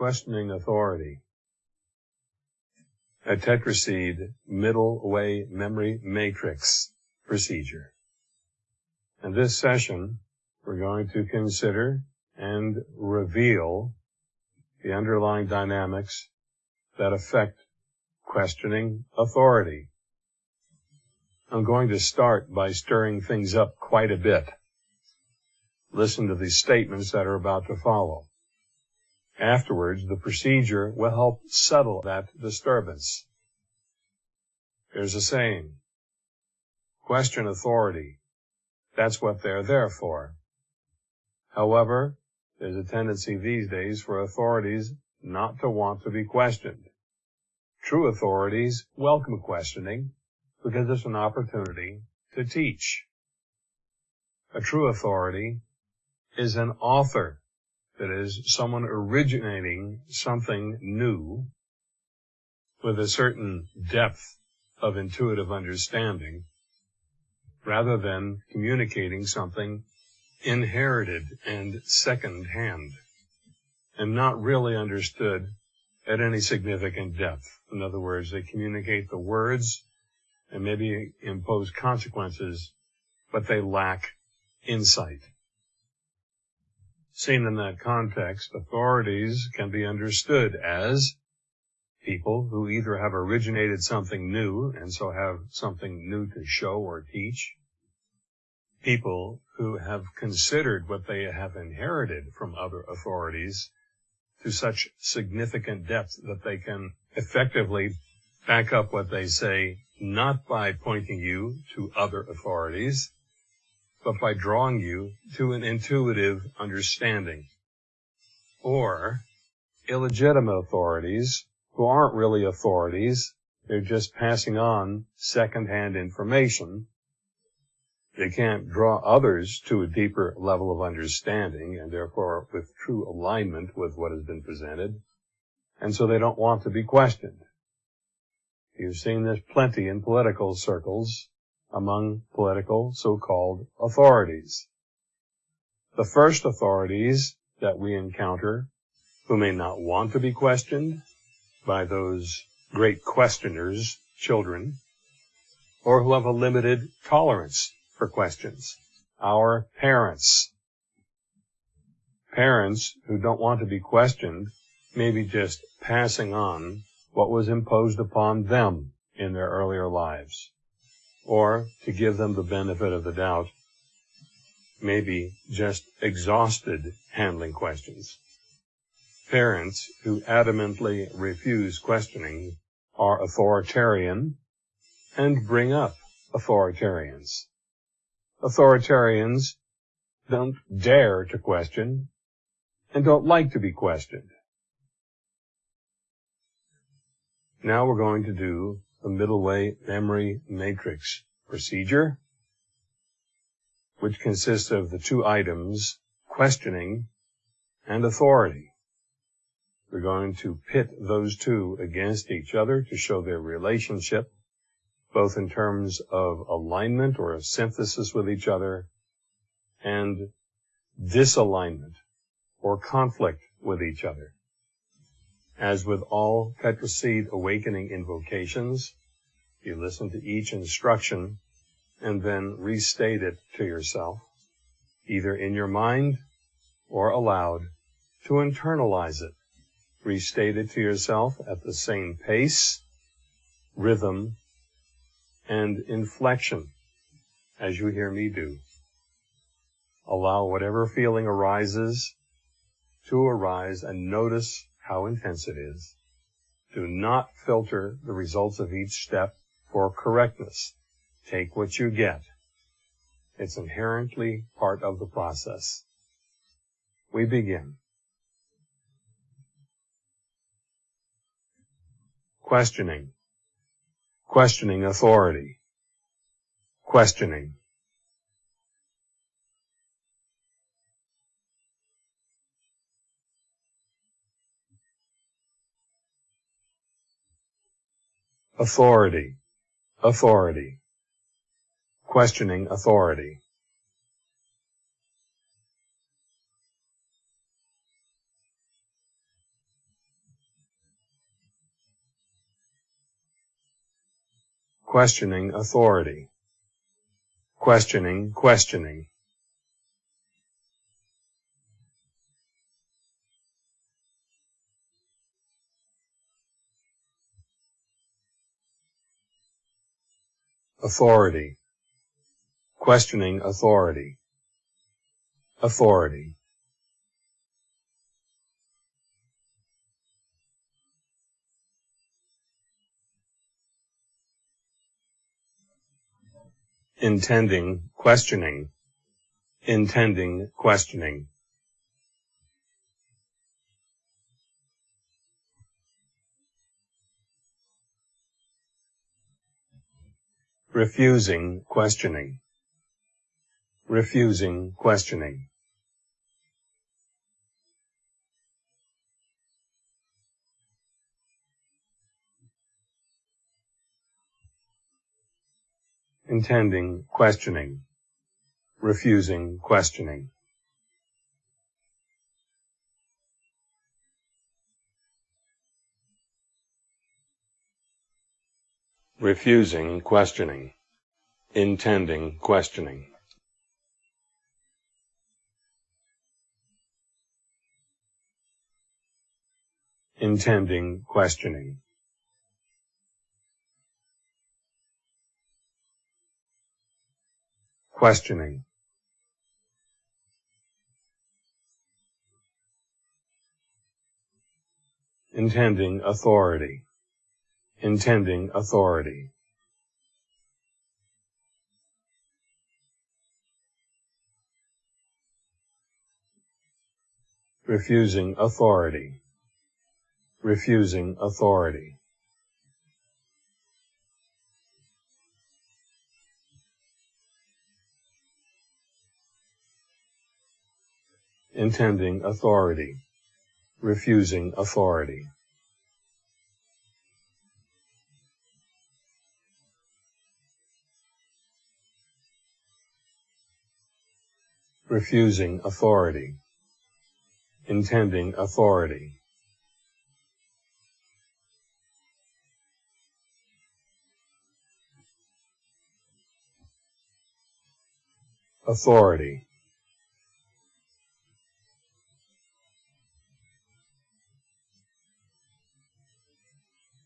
questioning authority. A tetraseed middle way memory matrix procedure. In this session, we're going to consider and reveal the underlying dynamics that affect questioning authority. I'm going to start by stirring things up quite a bit. Listen to the statements that are about to follow. Afterwards, the procedure will help settle that disturbance. There's a saying, question authority. That's what they're there for. However, there's a tendency these days for authorities not to want to be questioned. True authorities welcome questioning because it's an opportunity to teach. A true authority is an author, that is, someone originating something new with a certain depth of intuitive understanding rather than communicating something inherited and second hand and not really understood at any significant depth. In other words, they communicate the words and maybe impose consequences, but they lack insight. Seen in that context, authorities can be understood as people who either have originated something new and so have something new to show or teach, people who have considered what they have inherited from other authorities to such significant depth that they can effectively back up what they say not by pointing you to other authorities, but by drawing you to an intuitive understanding. Or illegitimate authorities who aren't really authorities, they're just passing on secondhand information. They can't draw others to a deeper level of understanding and therefore with true alignment with what has been presented. And so they don't want to be questioned. You've seen this plenty in political circles among political so-called authorities. The first authorities that we encounter who may not want to be questioned by those great questioners, children, or who have a limited tolerance for questions. Our parents. Parents who don't want to be questioned may be just passing on what was imposed upon them in their earlier lives or to give them the benefit of the doubt, maybe just exhausted handling questions. Parents who adamantly refuse questioning are authoritarian and bring up authoritarians. Authoritarians don't dare to question and don't like to be questioned. Now we're going to do the middle way memory matrix procedure, which consists of the two items, questioning and authority. We're going to pit those two against each other to show their relationship, both in terms of alignment or a synthesis with each other and disalignment or conflict with each other. As with all Tetraseed Awakening invocations, you listen to each instruction and then restate it to yourself, either in your mind or aloud, to internalize it. Restate it to yourself at the same pace, rhythm, and inflection as you hear me do. Allow whatever feeling arises to arise and notice how intense it is. Do not filter the results of each step for correctness. Take what you get. It's inherently part of the process. We begin. Questioning. Questioning authority. Questioning. authority, authority, questioning authority. Questioning authority. Questioning, questioning. Authority, questioning authority, authority. intending questioning, intending questioning. Refusing questioning, refusing questioning. intending questioning, refusing questioning. Refusing questioning, intending questioning. intending questioning. questioning intending authority intending authority. Refusing authority. Refusing authority. Intending authority, refusing authority. Refusing authority, intending authority. Authority.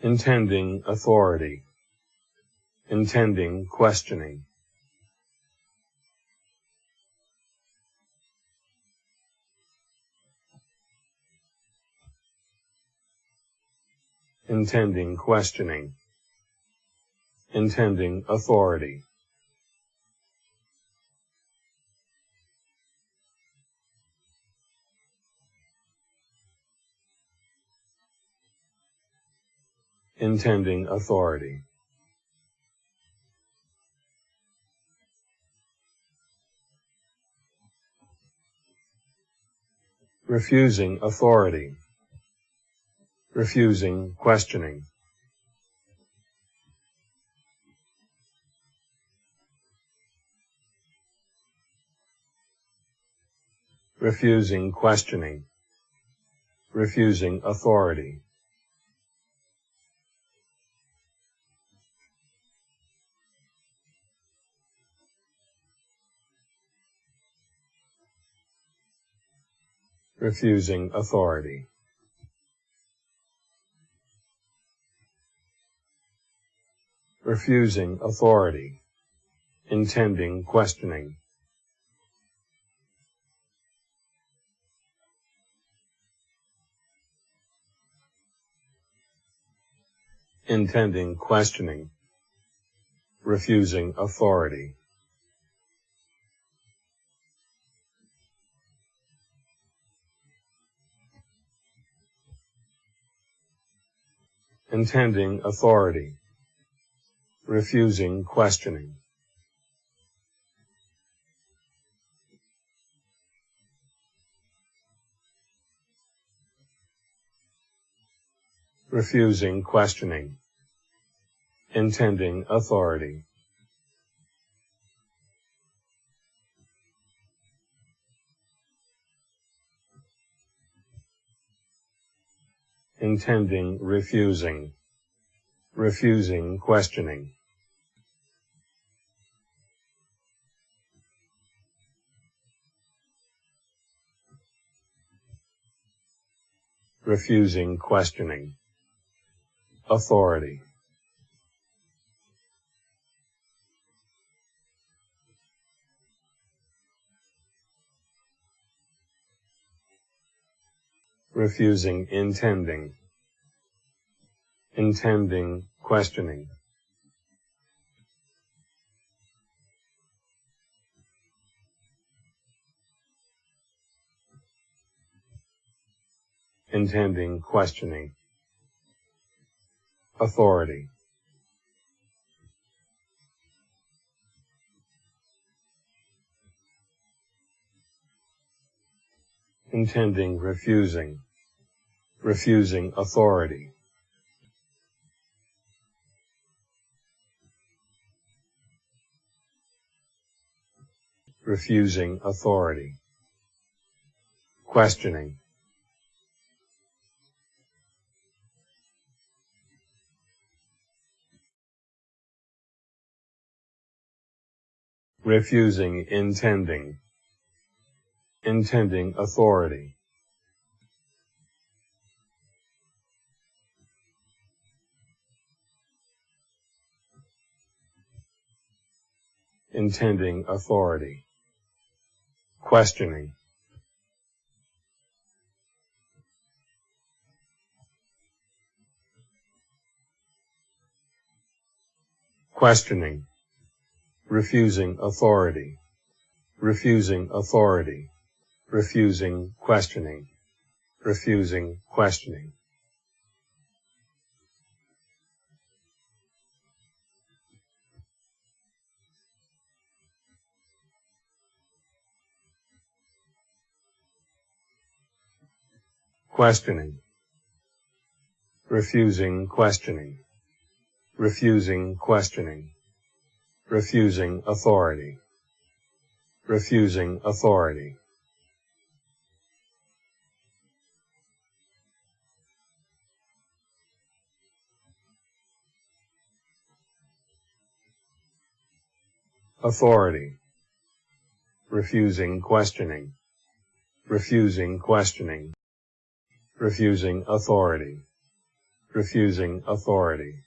intending authority, intending questioning. Intending questioning, intending authority. intending authority. refusing authority, refusing questioning. refusing questioning, refusing authority. refusing authority. Refusing authority, intending questioning. Intending questioning, refusing authority. intending authority, refusing questioning. refusing questioning, intending authority. intending refusing, refusing questioning. Refusing questioning, authority, refusing intending, intending questioning, intending questioning, authority, intending refusing, refusing authority. Refusing authority. Questioning. Refusing intending. Intending authority. intending authority. Questioning. Questioning. Refusing authority. Refusing authority. Refusing questioning. Refusing questioning. questioning, refusing questioning, refusing questioning, refusing authority, refusing authority. Authority, refusing questioning, refusing questioning, refusing authority, refusing authority.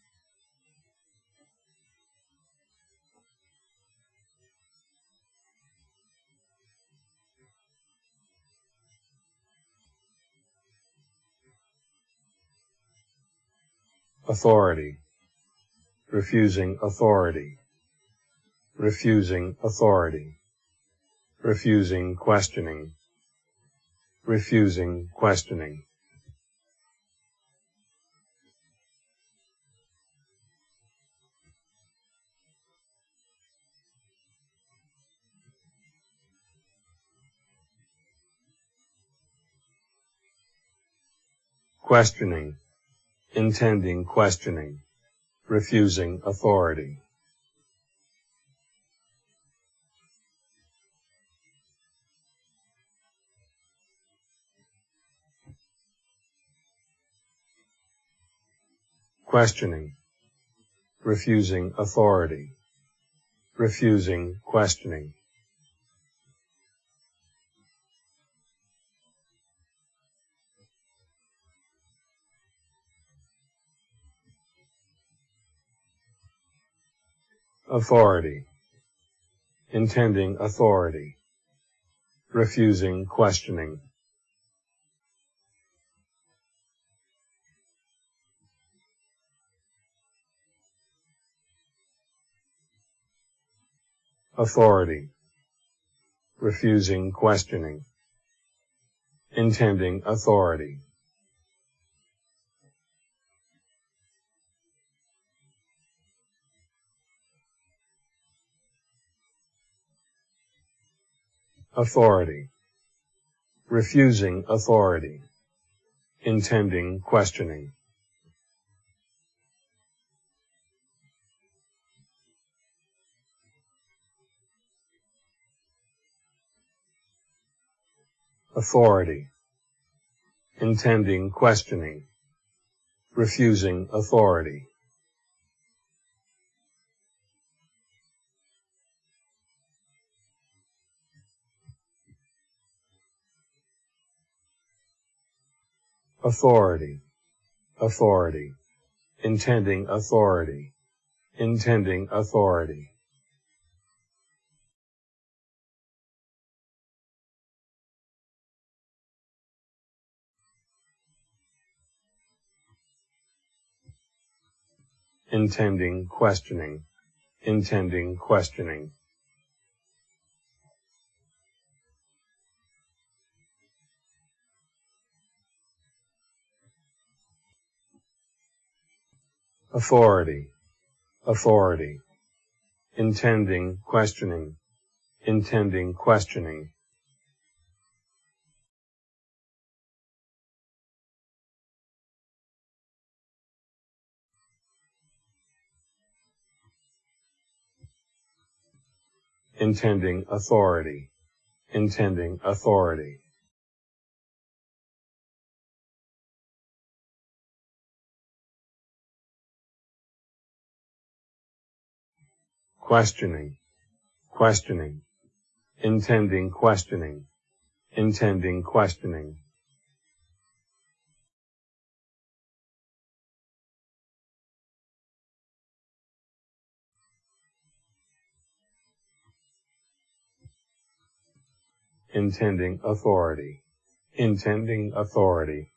Authority, refusing authority, refusing authority, refusing questioning, refusing questioning. questioning, intending questioning, refusing authority. Questioning, refusing authority, refusing questioning. Authority, intending authority, refusing questioning. Authority, refusing questioning, intending authority. Authority, refusing authority, intending questioning. Authority, intending questioning, refusing authority. Authority, authority, intending authority, intending authority. intending questioning, intending questioning. Authority, authority, intending questioning, intending questioning. intending authority, intending authority. Questioning, questioning, intending questioning, intending questioning. intending authority, intending authority.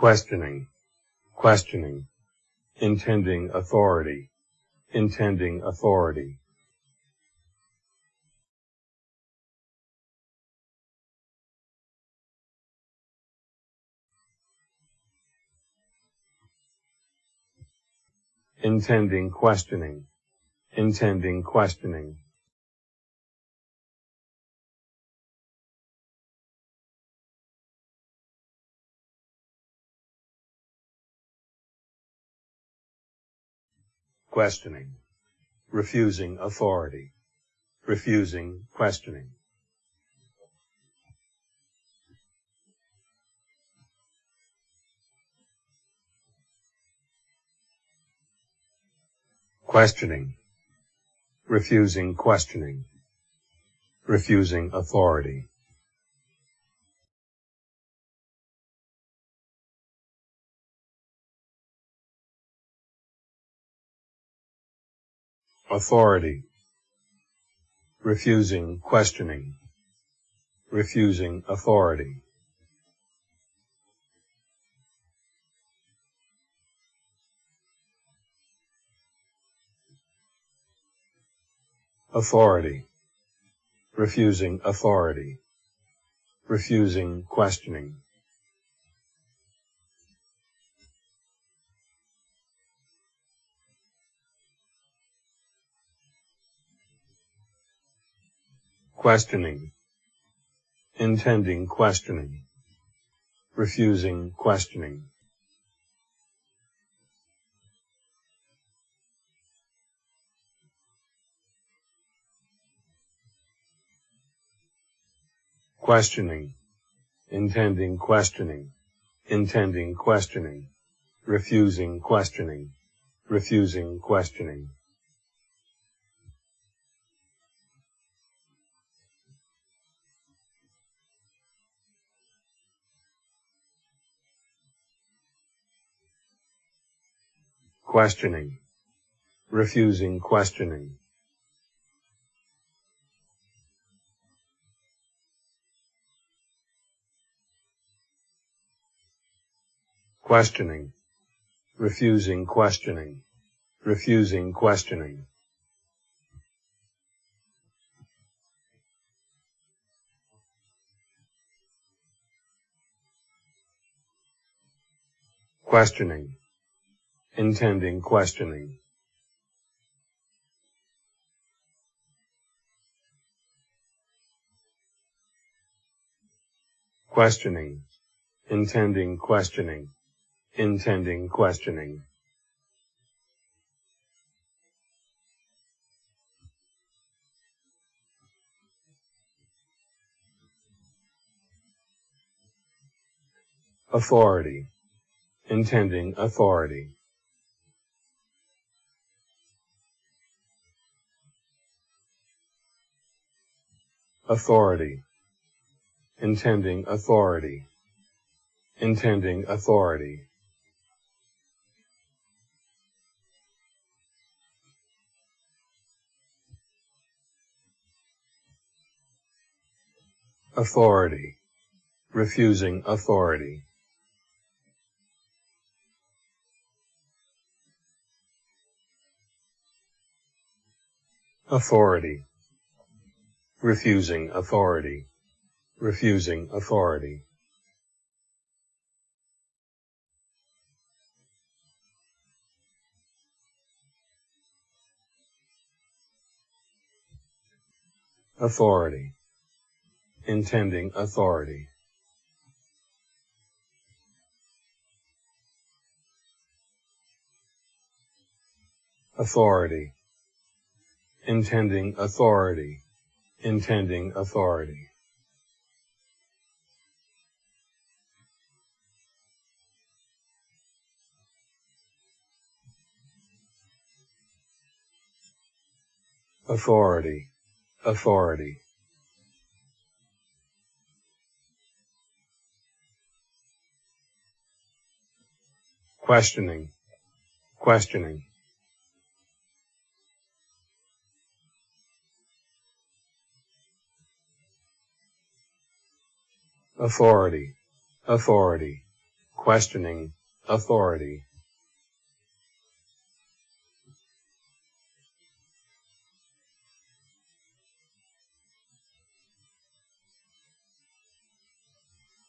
Questioning, questioning, intending authority, intending authority. intending questioning, intending questioning. Questioning, refusing authority, refusing questioning. questioning, refusing questioning, refusing authority. Authority, refusing questioning, refusing authority. authority, refusing authority, refusing questioning. Questioning, intending questioning, refusing questioning. questioning, intending questioning, intending questioning, refusing questioning, refusing questioning. Questioning, refusing questioning, questioning, refusing questioning, refusing questioning. Questioning, intending questioning. Questioning, intending questioning intending questioning. Authority, intending authority. Authority, intending authority, intending authority. Authority, refusing authority. Authority, refusing authority, refusing authority. Authority, intending authority. Authority, intending authority, intending authority. Authority, authority. Questioning, questioning. Authority, authority, questioning. Authority.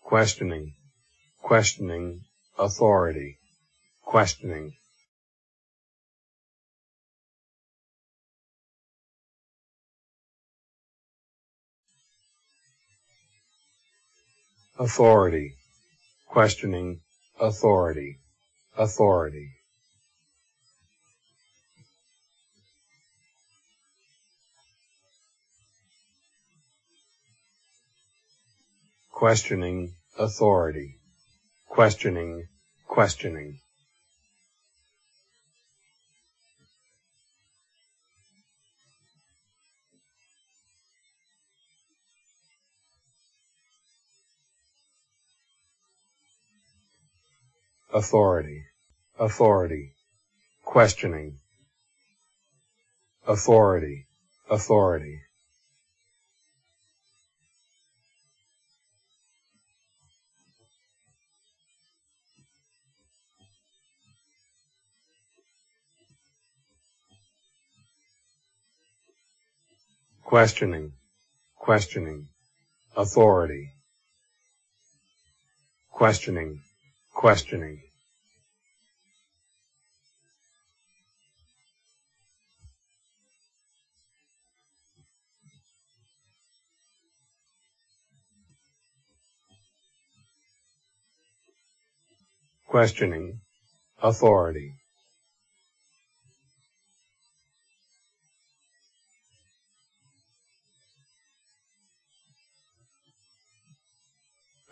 Questioning, questioning. Authority, questioning. Authority, questioning. Authority, authority. Questioning. Authority, questioning, questioning. Authority, authority, questioning, authority, authority. Questioning, questioning, authority, questioning, questioning. Questioning. Authority.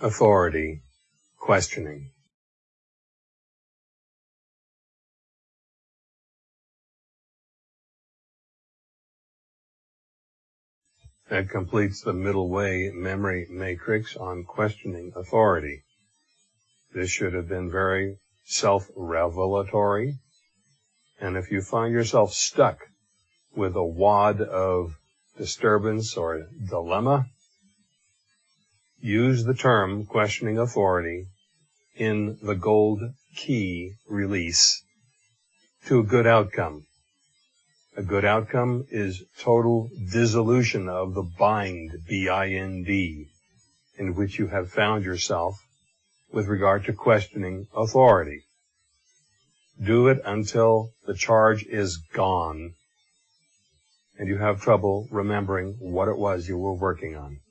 Authority. Questioning That completes the middle way memory matrix on questioning authority. This should have been very self-revelatory. And if you find yourself stuck with a wad of disturbance or dilemma, use the term questioning authority in the gold key release to a good outcome. A good outcome is total dissolution of the bind, B-I-N-D, in which you have found yourself with regard to questioning authority. Do it until the charge is gone and you have trouble remembering what it was you were working on.